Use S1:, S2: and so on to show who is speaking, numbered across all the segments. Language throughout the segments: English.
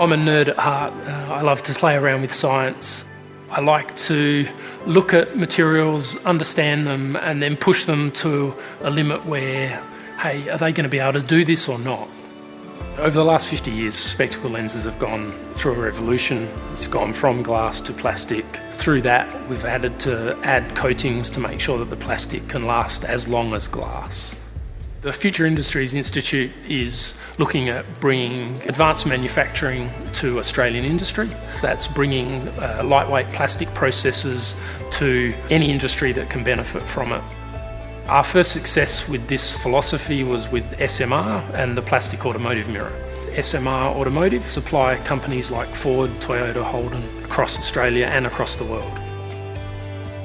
S1: I'm a nerd at heart. Uh, I love to play around with science. I like to look at materials, understand them, and then push them to a limit where, hey, are they going to be able to do this or not? Over the last 50 years, spectacle lenses have gone through a revolution. It's gone from glass to plastic. Through that, we've added to add coatings to make sure that the plastic can last as long as glass. The Future Industries Institute is looking at bringing advanced manufacturing to Australian industry. That's bringing uh, lightweight plastic processes to any industry that can benefit from it. Our first success with this philosophy was with SMR and the plastic automotive mirror. SMR Automotive supply companies like Ford, Toyota, Holden across Australia and across the world.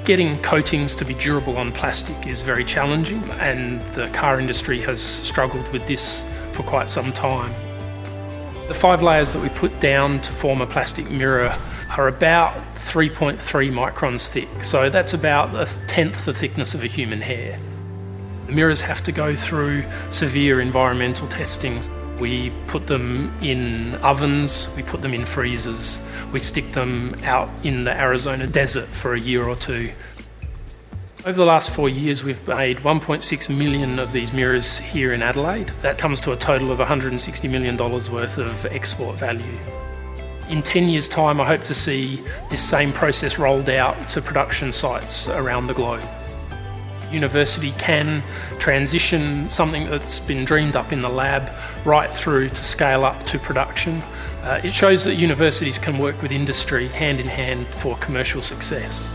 S1: Getting coatings to be durable on plastic is very challenging and the car industry has struggled with this for quite some time. The five layers that we put down to form a plastic mirror are about 3.3 microns thick, so that's about a tenth the thickness of a human hair. The mirrors have to go through severe environmental testing. We put them in ovens, we put them in freezers, we stick them out in the Arizona desert for a year or two. Over the last four years, we've made 1.6 million of these mirrors here in Adelaide. That comes to a total of $160 million worth of export value. In 10 years' time, I hope to see this same process rolled out to production sites around the globe university can transition something that's been dreamed up in the lab right through to scale up to production. Uh, it shows that universities can work with industry hand in hand for commercial success.